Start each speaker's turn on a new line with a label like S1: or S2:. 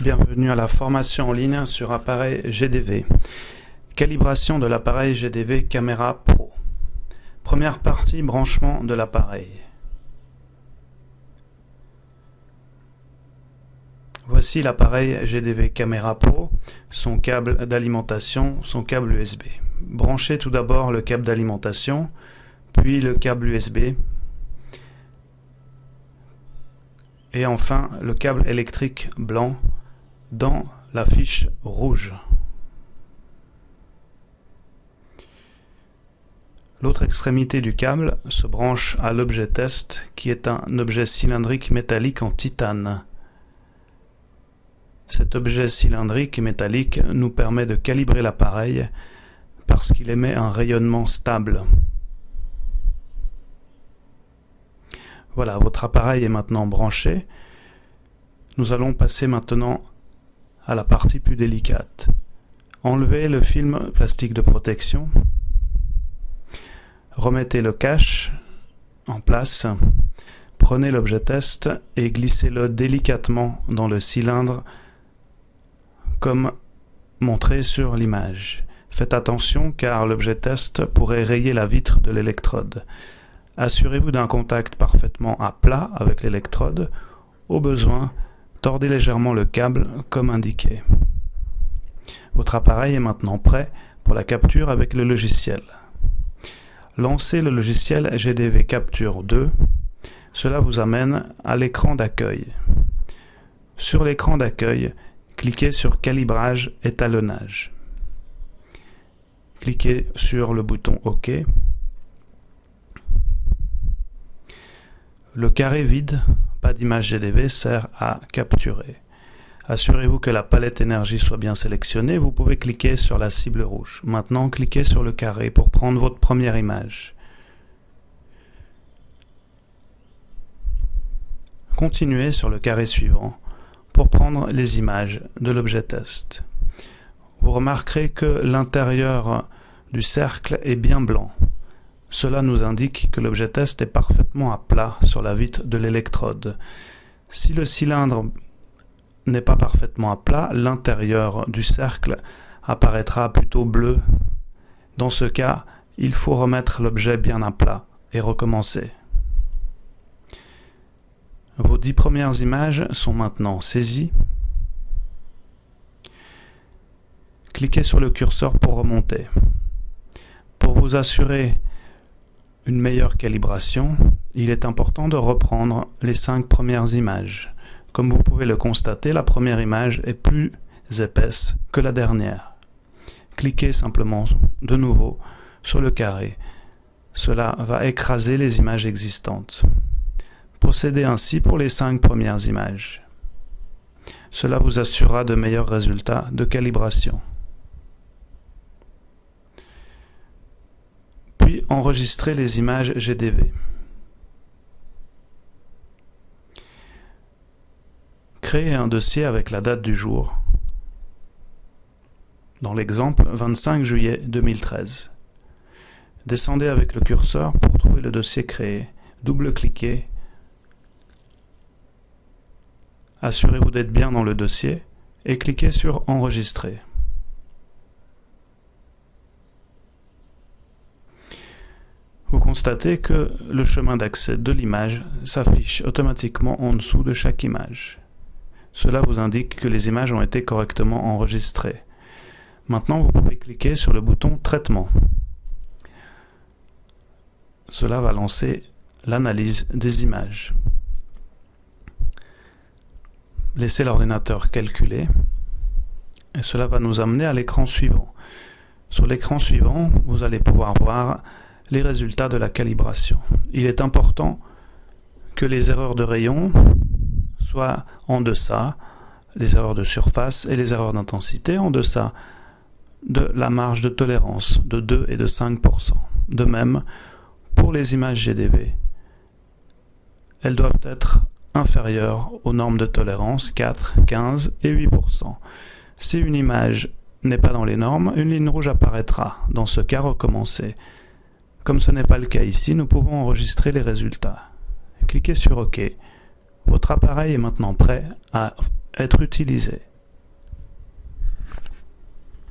S1: Bienvenue à la formation en ligne sur appareil GDV. Calibration de l'appareil GDV Caméra Pro. Première partie, branchement de l'appareil. Voici l'appareil GDV Caméra Pro, son câble d'alimentation, son câble USB. Branchez tout d'abord le câble d'alimentation, puis le câble USB, et enfin le câble électrique blanc dans la fiche rouge. L'autre extrémité du câble se branche à l'objet test qui est un objet cylindrique métallique en titane. Cet objet cylindrique métallique nous permet de calibrer l'appareil parce qu'il émet un rayonnement stable. Voilà, votre appareil est maintenant branché. Nous allons passer maintenant à la partie plus délicate. Enlevez le film plastique de protection. Remettez le cache en place. Prenez l'objet test et glissez-le délicatement dans le cylindre comme montré sur l'image. Faites attention car l'objet test pourrait rayer la vitre de l'électrode. Assurez-vous d'un contact parfaitement à plat avec l'électrode. Au besoin, Tordez légèrement le câble comme indiqué. Votre appareil est maintenant prêt pour la capture avec le logiciel. Lancez le logiciel GDV Capture 2. Cela vous amène à l'écran d'accueil. Sur l'écran d'accueil, cliquez sur Calibrage étalonnage. Cliquez sur le bouton OK. Le carré vide d'image GDV sert à capturer. Assurez-vous que la palette énergie soit bien sélectionnée. Vous pouvez cliquer sur la cible rouge. Maintenant, cliquez sur le carré pour prendre votre première image. Continuez sur le carré suivant pour prendre les images de l'objet test. Vous remarquerez que l'intérieur du cercle est bien blanc. Cela nous indique que l'objet test est parfaitement à plat sur la vitre de l'électrode. Si le cylindre n'est pas parfaitement à plat, l'intérieur du cercle apparaîtra plutôt bleu. Dans ce cas, il faut remettre l'objet bien à plat et recommencer. Vos dix premières images sont maintenant saisies. Cliquez sur le curseur pour remonter. Pour vous assurer une meilleure calibration, il est important de reprendre les cinq premières images. Comme vous pouvez le constater, la première image est plus épaisse que la dernière. Cliquez simplement de nouveau sur le carré. Cela va écraser les images existantes. Procédez ainsi pour les cinq premières images. Cela vous assurera de meilleurs résultats de calibration. Enregistrer les images GDV. Créer un dossier avec la date du jour. Dans l'exemple, 25 juillet 2013. Descendez avec le curseur pour trouver le dossier créé. Double-cliquez. Assurez-vous d'être bien dans le dossier et cliquez sur Enregistrer. Vous constatez que le chemin d'accès de l'image s'affiche automatiquement en dessous de chaque image. Cela vous indique que les images ont été correctement enregistrées. Maintenant, vous pouvez cliquer sur le bouton Traitement. Cela va lancer l'analyse des images. Laissez l'ordinateur calculer et cela va nous amener à l'écran suivant. Sur l'écran suivant, vous allez pouvoir voir les résultats de la calibration. Il est important que les erreurs de rayon soient en deçà, les erreurs de surface et les erreurs d'intensité en deçà de la marge de tolérance de 2 et de 5%. De même, pour les images GDV, elles doivent être inférieures aux normes de tolérance 4, 15 et 8%. Si une image n'est pas dans les normes, une ligne rouge apparaîtra. Dans ce cas, recommencez. Comme ce n'est pas le cas ici, nous pouvons enregistrer les résultats. Cliquez sur OK. Votre appareil est maintenant prêt à être utilisé.